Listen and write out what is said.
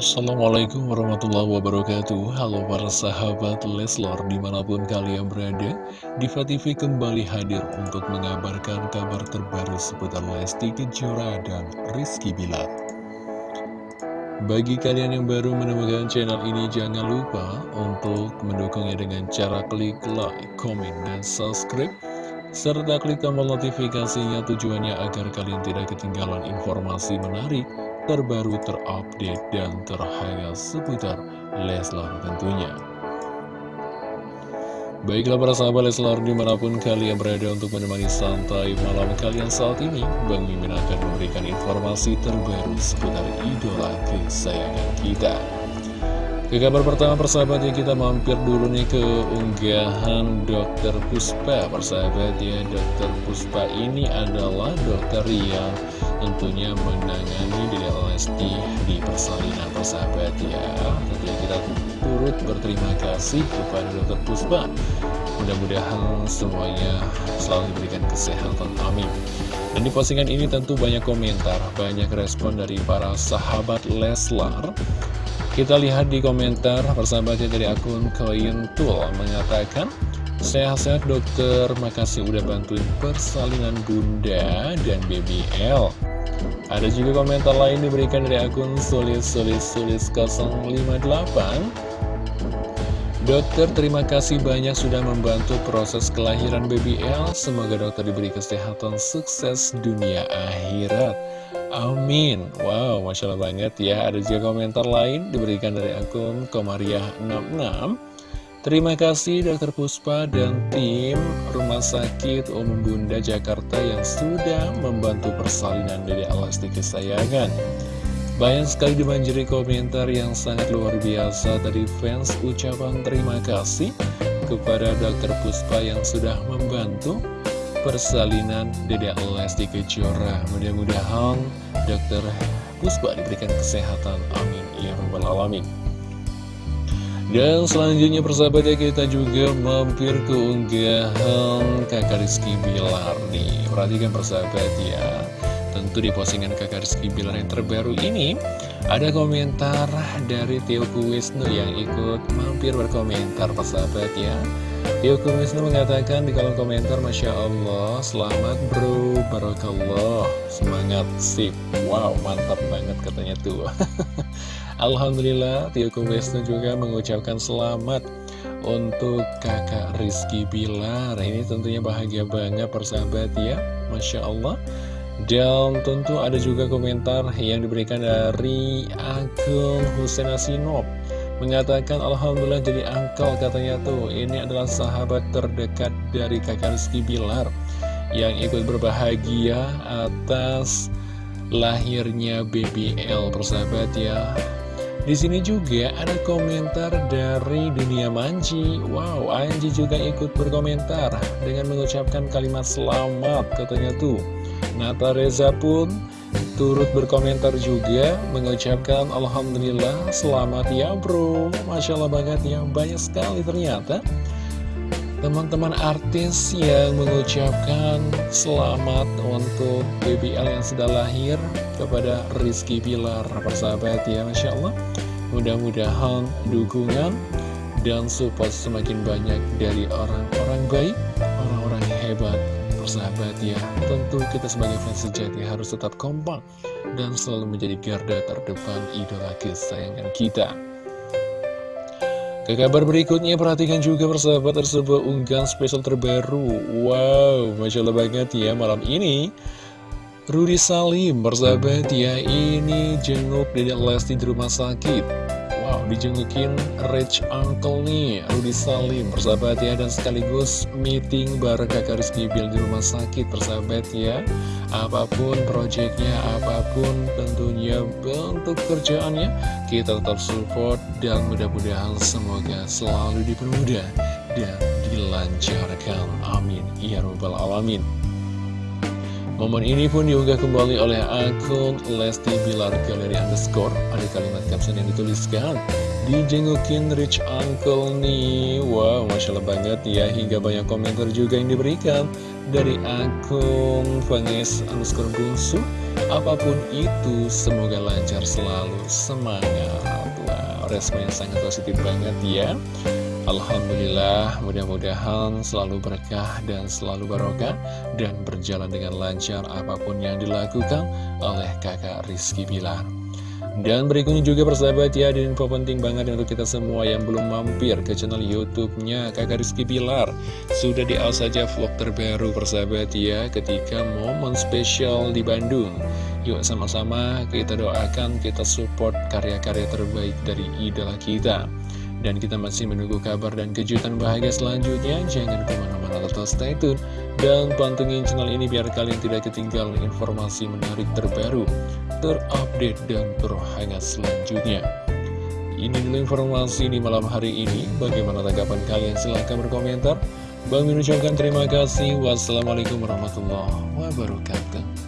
Assalamualaikum warahmatullahi wabarakatuh. Halo para sahabat Leslar di mana pun kalian berada Diva TV kembali hadir untuk mengabarkan kabar terbaru seputar Lesti Kejora dan Rizky Bilar. Bagi kalian yang baru menemukan channel ini jangan lupa untuk mendukungnya dengan cara klik like, komen, dan subscribe serta klik tombol notifikasinya tujuannya agar kalian tidak ketinggalan informasi menarik terbaru, terupdate, dan terhangat seputar Leslar tentunya. Baiklah para sahabat Leslar di mana pun kalian berada untuk menemani santai malam kalian saat ini Bang Mimin akan memberikan informasi terbaru seputar idola kesayangan kita ke kabar pertama persahabat ya kita mampir dulu nih ke unggahan dokter Puspa Persahabat ya dokter Puspa ini adalah dokter yang tentunya menangani Dede Lesti di persalinan persahabat ya. Tentunya kita turut berterima kasih kepada dokter Puspa. Mudah-mudahan semuanya selalu diberikan kesehatan, amin. Dan di postingan ini tentu banyak komentar, banyak respon dari para sahabat Leslar. Kita lihat di komentar persahabatnya dari akun Koyuntul mengatakan Sehat-sehat dokter, makasih udah bantuin persalinan bunda dan BBL Ada juga komentar lain diberikan dari akun sulis-sulis-sulis 058 Dokter, terima kasih banyak sudah membantu proses kelahiran BBL. Semoga dokter diberi kesehatan sukses dunia akhirat. Amin Wow, Masya Allah banget ya Ada juga komentar lain diberikan dari akun Komariah66 Terima kasih Dr. Puspa dan tim Rumah Sakit Umum Bunda Jakarta yang sudah membantu persalinan Dede Alasti kesayangan. Banyak sekali dibanjiri komentar yang sangat luar biasa dari fans ucapan terima kasih kepada Dr. Puspa yang sudah membantu persalinan Dede Lesti Kejora. Mudah-mudahan Dokter Puspa diberikan kesehatan. Amin. Ya Rabbal Alamin. Dan selanjutnya persahabat ya kita juga mampir ke unggahan kakak Rizky Bilar nih. Perhatikan persahabat ya. Tentu di postingan kakak Rizky Bilar yang terbaru ini Ada komentar dari Tio Wisnu yang ikut mampir berkomentar persahabat ya. Yoko Wisnu mengatakan di kolom komentar Masya Allah Selamat bro, Barakallah. Semangat sip. Wow, mantap banget katanya tuh Alhamdulillah Tio Wisnu juga mengucapkan selamat Untuk kakak Rizky Bilar. Ini tentunya bahagia banget persahabat ya. Masya Allah. Dan tentu ada juga komentar yang diberikan dari akun Hussein Asinop. Mengatakan Alhamdulillah jadi angkel katanya tuh. Ini adalah sahabat terdekat dari kakak Rizky Bilar Yang ikut berbahagia atas lahirnya BBL persahabat ya di sini juga ada komentar dari dunia Manji. Wow, Anji juga ikut berkomentar Dengan mengucapkan kalimat selamat katanya tuh. Nata Reza pun turut berkomentar juga mengucapkan Alhamdulillah selamat ya bro. Masya Allah banget ya banyak sekali ternyata. Teman-teman artis yang mengucapkan selamat untuk BBL yang sudah lahir kepada Rizky Pilar persahabat ya Masya Allah. Mudah-mudahan dukungan dan support semakin banyak dari orang-orang baik orang-orang hebat persahabat ya. Tentu kita sebagai fans sejati harus tetap kompak Dan selalu menjadi garda terdepan idola kesayangan kita. Ke kabar berikutnya perhatikan juga persahabat tersebut unggahan spesial terbaru. Wow, Masya Allah banget ya malam ini Rudy Salim persahabat ya ini jenguk Dedek Lesti di rumah sakit Wow, dijengukin Rich Uncle nih, Rudy Salim, persahabat ya, dan sekaligus meeting bareng kakak Rizky Bill di rumah sakit, persahabat ya. Apa pun proyeknya, apa pun tentunya bentuk kerjaannya, kita tetap support dan mudah-mudahan semoga selalu dipermudah dan dilancarkan. Amin. Ya Rabbal Alamin. Momen ini pun diunggah kembali oleh akun Lesti Bilar Galeri Underscore. Ada kalimat caption yang dituliskan, Dijengukin Rich Uncle nih. Wow, Masya Allah banget ya. Hingga banyak komentar juga yang diberikan dari akun Fanges Underscore Bungsu. Apa pun itu, semoga lancar selalu, semangat. Wow, respon yang sangat positif banget ya. Alhamdulillah, mudah-mudahan selalu berkah dan selalu barokah dan berjalan dengan lancar apa pun yang dilakukan oleh kakak Rizky Bilar. Dan berikutnya juga persahabat ya, ada info penting banget untuk kita semua yang belum mampir ke channel YouTube-nya Kakak Rizky Bilar. Sudah di saja vlog terbaru persahabat ya, ketika momen spesial di Bandung. Yuk sama-sama kita doakan, kita support karya-karya terbaik dari idola kita. Dan kita masih menunggu kabar dan kejutan bahagia selanjutnya. Jangan ke mana-mana tetap stay tune. Dan pantengin channel ini biar kalian tidak ketinggalan informasi menarik terbaru, terupdate, dan terhangat selanjutnya. Ini dulu informasi di malam hari ini. Bagaimana tanggapan kalian? Silahkan berkomentar. Bang Min terima kasih. Wassalamualaikum warahmatullahi wabarakatuh.